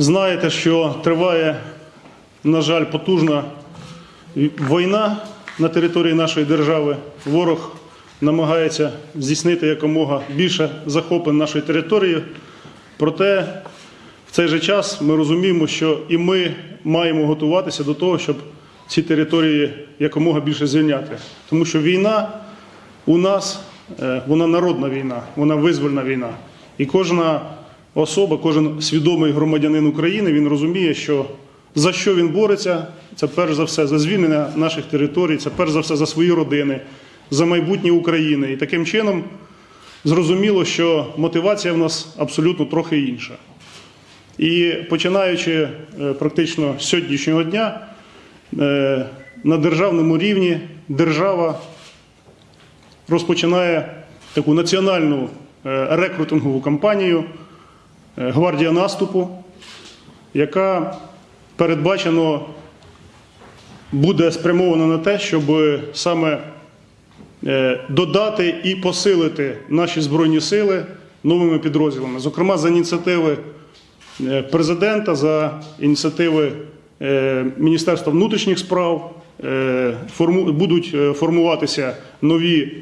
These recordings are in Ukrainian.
Знаєте, що триває, на жаль, потужна війна на території нашої держави. Ворог намагається здійснити якомога більше захоплень нашої території. Проте в цей же час ми розуміємо, що і ми маємо готуватися до того, щоб ці території якомога більше звільняти. Тому що війна у нас е, вона народна війна, вона визвольна війна. І кожна особа, кожен свідомий громадянин України, він розуміє, що за що він бореться, це перш за все за звільнення наших територій, це перш за все за свої родини, за майбутнє України. І таким чином зрозуміло, що мотивація в нас абсолютно трохи інша. І починаючи е, практично з сьогоднішнього дня, е, на державному рівні держава розпочинає таку національну е, рекрутингову кампанію Гвардія наступу, яка передбачено буде спрямована на те, щоб саме е, додати і посилити наші збройні сили новими підрозділами, зокрема за ініціативи е, президента, за ініціативи е, Міністерства внутрішніх справ е, будуть е, формуватися нові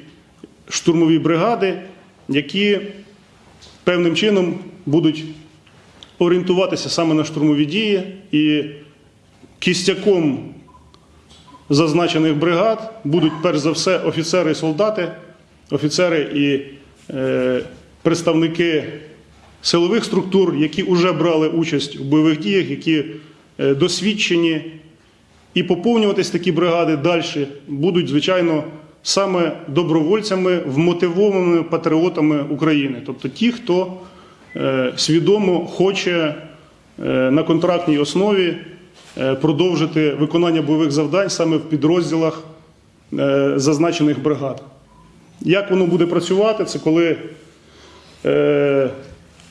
штурмові бригади, які певним чином будуть орієнтуватися саме на штурмові дії і кістяком зазначених бригад будуть перш за все офіцери і солдати, офіцери і е, представники силових структур, які вже брали участь у бойових діях, які е, досвідчені. І поповнюватись такі бригади далі будуть, звичайно, саме добровольцями, вмотивованими патріотами України, тобто ті, хто е, свідомо хоче е, на контрактній основі е, продовжити виконання бойових завдань саме в підрозділах зазначених бригад. Як воно буде працювати? Це коли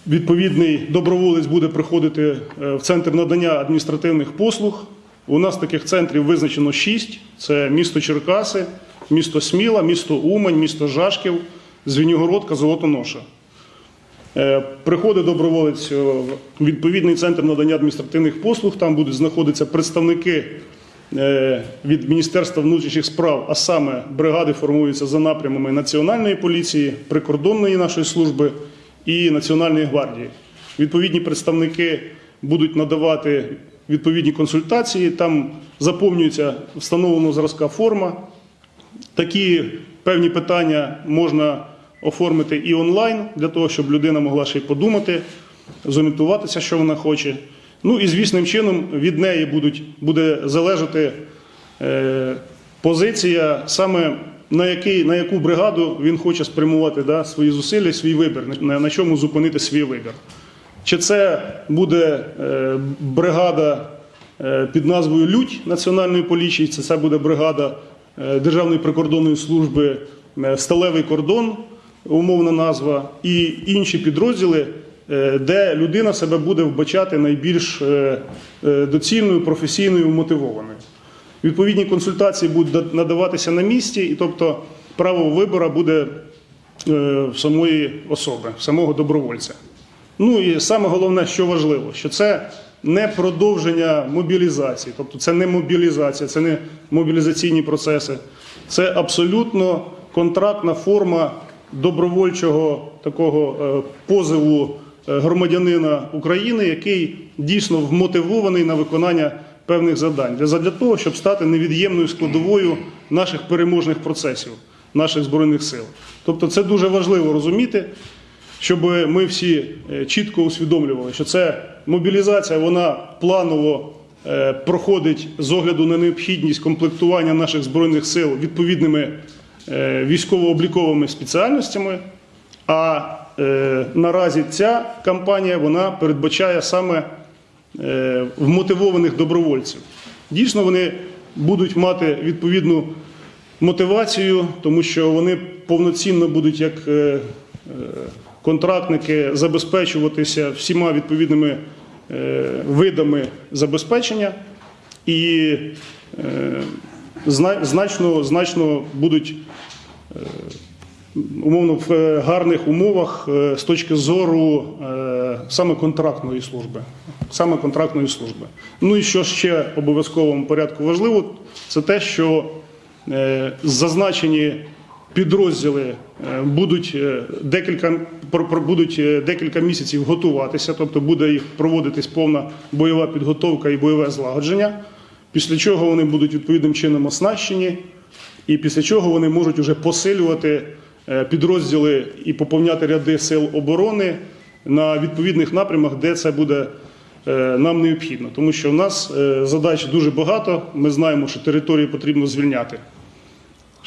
відповідний доброволець буде приходити в центр надання адміністративних послуг. У нас таких центрів визначено шість: це місто Черкаси, місто Сміла, місто Умань, місто Жашків, Звенігородка, Золотоноша. Е, Приходить доброволець е, в відповідний центр надання адміністративних послуг. Там будуть знаходитися представники е, від Міністерства внутрішніх справ, а саме бригади формуються за напрямами Національної поліції, прикордонної нашої служби і Національної гвардії. Відповідні представники будуть надавати відповідні консультації. Там заповнюється встановленого зразка форма. Такі певні питання можна оформити і онлайн, для того, щоб людина могла ще й подумати, зорієнтуватися, що вона хоче. Ну і звісним чином від неї будуть, буде залежати е, позиція, саме на, який, на яку бригаду він хоче спрямувати да, свої зусилля, свій вибір, на, на чому зупинити свій вибір. Чи це буде е, бригада е, під назвою Лють Національної поліції, чи це буде бригада Державної прикордонної служби е, Сталевий кордон, умовна назва, і інші підрозділи, е, де людина себе буде вбачати найбільш е, е, доцільною, професійною, мотивованою. Відповідні консультації будуть надаватися на місці, і тобто право вибору буде е, в самої особи, в самого добровольця. Ну і саме головне, що важливо, що це не продовження мобілізації, тобто це не мобілізація, це не мобілізаційні процеси, це абсолютно контрактна форма добровольчого такого е, позову е, громадянина України, який дійсно вмотивований на виконання певних завдань. Для того, щоб стати невід'ємною складовою наших переможних процесів, наших збройних сил. Тобто, це дуже важливо розуміти щоб ми всі е, чітко усвідомлювали, що це мобілізація, вона планово е, проходить з огляду на необхідність комплектування наших збройних сил відповідними е, військово-обліковими спеціальностями. А наразі ця кампанія вона передбачає саме вмотивованих добровольців. Дійсно, вони будуть мати відповідну мотивацію, тому що вони повноцінно будуть як контрактники забезпечуватися всіма відповідними е, видами забезпечення і е, значно, значно будуть е, умовно в гарних умовах з точки зору саме контрактної служби. Саме контрактної служби. Ну і що ще обов'язковому порядку важливо, це те, що зазначені підрозділи е, будуть е, декілька будуть е, декілька місяців готуватися, тобто буде їх проводитись повна бойова підготовка і бойове злагодження. Після чого вони будуть відповідним чином оснащені, і після чого вони можуть уже посилювати підрозділи і поповняти ряди сил оборони на відповідних напрямах, де це буде нам необхідно. Тому що в нас задач дуже багато. Ми знаємо, що території потрібно звільняти.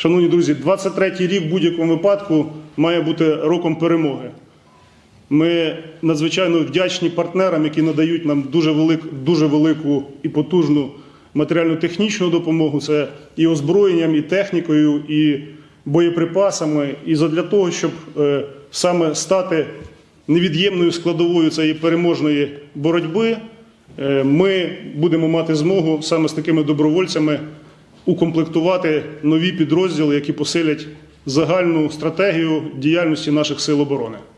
Шановні друзі, 23-й рік в будь-якому випадку має бути роком перемоги. Ми надзвичайно вдячні партнерам, які надають нам дуже, велик, дуже велику і потужну матеріально-технічну допомогу. Це і озброєнням, і технікою, і боєприпасами. І задля того, щоб е, саме стати невід'ємною складовою цієї переможної боротьби, е, ми будемо мати змогу саме з такими добровольцями укомплектувати нові підрозділи, які посилять загальну стратегію діяльності наших сил оборони.